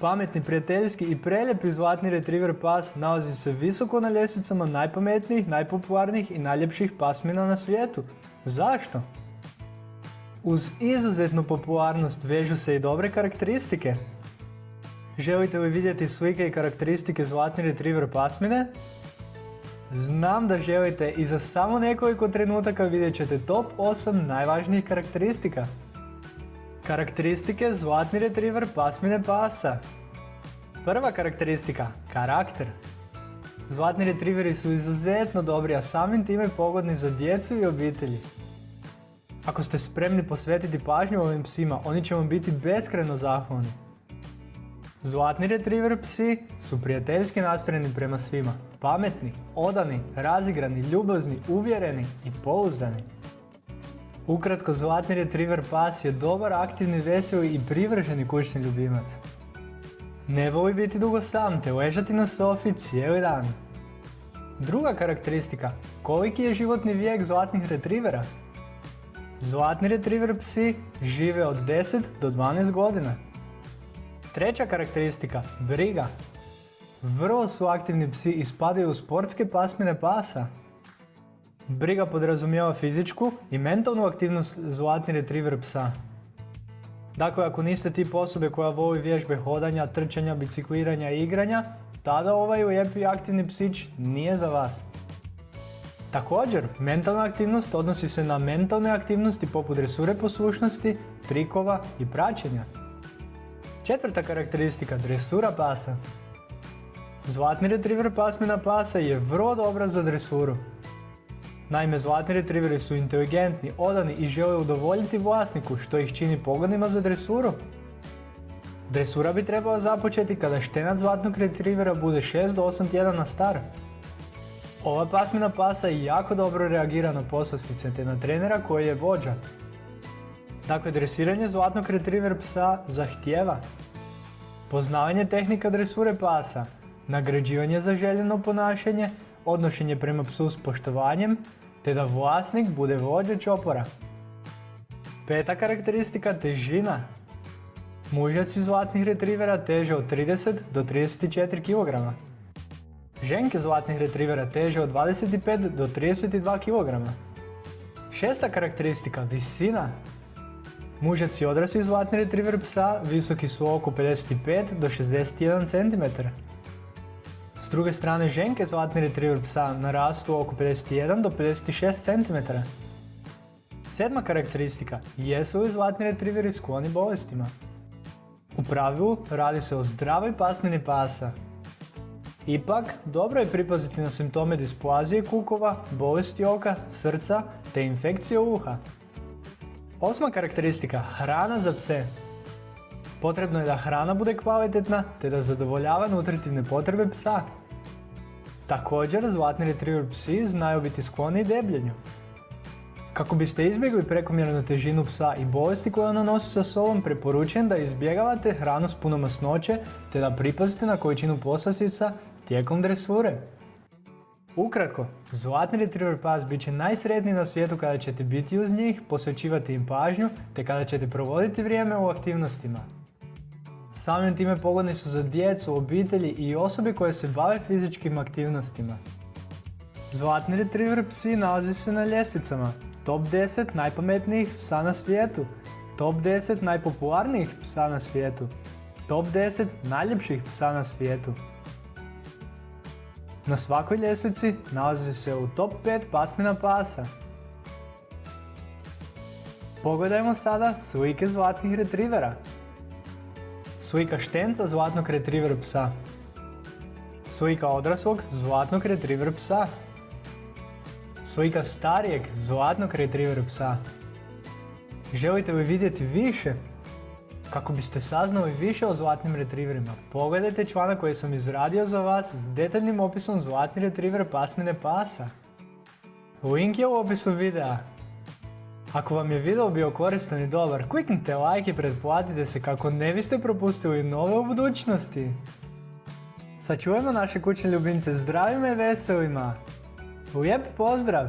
Pametni, prijateljski i preljepi zlatni retriever pas nalazi se visoko na ljestvicama najpametnijih, najpopularnijih i najljepših pasmina na svijetu. Zašto? Uz izuzetnu popularnost vežu se i dobre karakteristike. Želite li vidjeti slike i karakteristike zlatni retriever pasmine? Znam da želite i za samo nekoliko trenutaka vidjet ćete top 8 najvažnijih karakteristika. Karakteristike zlatni retriever pasmine pasa. Prva karakteristika, karakter. Zlatni retrieveri su izuzetno dobri, a samim time pogodni za djecu i obitelji. Ako ste spremni posvetiti pažnju ovim psima, oni će vam biti beskreno zahvalni. Zlatni retriever psi su prijateljski nastrojeni prema svima. Pametni, odani, razigrani, ljubazni, uvjereni i pouzdani. Ukratko, zlatni retriever pas je dobar, aktivni, veseli i privrženi kućni ljubimac. Ne voli biti dugo sam te ležati na sofi cijeli dan. Druga karakteristika, koliki je životni vijek zlatnih retrivera? Zlatni retriever psi žive od 10 do 12 godina. Treća karakteristika, briga. Vrlo su aktivni psi i spadaju u sportske pasmine pasa. Briga podrazumijeva fizičku i mentalnu aktivnost zlatni retriever psa. Dakle, ako niste tip osobe koja voli vježbe hodanja, trčanja, bicikliranja i igranja, tada ovaj lijepi aktivni psić nije za vas. Također, mentalna aktivnost odnosi se na mentalne aktivnosti poput dresure poslušnosti, trikova i praćenja. Četvrta karakteristika, dresura pasa. Zlatni retriever pasmina pasa je vrlo dobra za dresuru. Naime, zlatni retrieveri su inteligentni, odani i žele udovoljiti vlasniku što ih čini pogodnima za dresuru. Dresura bi trebala započeti kada štenac zlatnog retrievera bude 6 do 8 tjedana star. Ova pasmina pasa jako dobro reagira na poslastice te na trenera koji je vođa. Dakle, dresiranje zlatnog retriever psa zahtjeva poznavanje tehnika dresure pasa, nagrađivanje za željeno ponašanje, odnošenje prema psu s poštovanjem, te da vlasnik bude vođa čopora. Peta karakteristika težina. Mužjaci zlatnih retrivera teže od 30 do 34 kg. Ženke zlatnih retrivera teže od 25 do 32 kg. Šesta karakteristika, visina. Mužaci odrasli zlatni retriver psa visoki su oko 55 do 61 cm. S druge strane ženke zlatni retriever psa narastu oko 51 do 56 cm. Sedma karakteristika, jesu li zlatni retrieveri skloni bolestima? U pravilu radi se o zdravoj pasmini pasa. Ipak, dobro je pripaziti na simptome displazije kukova, bolesti oka, srca te infekcije uha. Osma karakteristika, hrana za pse. Potrebno je da hrana bude kvalitetna te da zadovoljava nutritivne potrebe psa. Također, zlatni retriever psi znaju biti skloni debljenju. Kako biste izbjegli prekomjernu težinu psa i bolesti koje ona nosi sa sobom, preporučujem da izbjegavate hranu s puno masnoće te da pripazite na količinu poslastica tijekom dresure. Ukratko, zlatni retriever pas bit će najsretniji na svijetu kada ćete biti uz njih, posvećivati im pažnju te kada ćete provoditi vrijeme u aktivnostima. Samim time pogodni su za djecu, obitelji i osobe koje se bave fizičkim aktivnostima. Zlatni retriever psi nalazi se na ljestvicama. Top 10 najpametnijih psa na svijetu. Top 10 najpopularnijih psa na svijetu. Top 10 najljepših psa na svijetu. Na svakoj ljestvici nalazi se u top 5 pasmina pasa. Pogledajmo sada slike zlatnih retrivera. Slika štenca zlatnog retriever psa. Slika odraslog zlatnog retriever psa. Slika starijeg zlatnog retriever psa. Želite li vidjeti više? Kako biste saznali više o zlatnim retrieverima, pogledajte članak koji sam izradio za vas s detaljnim opisom zlatni retriever pasmine pasa. Link je u opisu videa. Ako vam je video bio koristan i dobar, kliknite like i pretplatite se kako ne biste propustili nove u budućnosti. Sačuvajmo naše kućne ljubimce zdravima i veselima. Lijep pozdrav!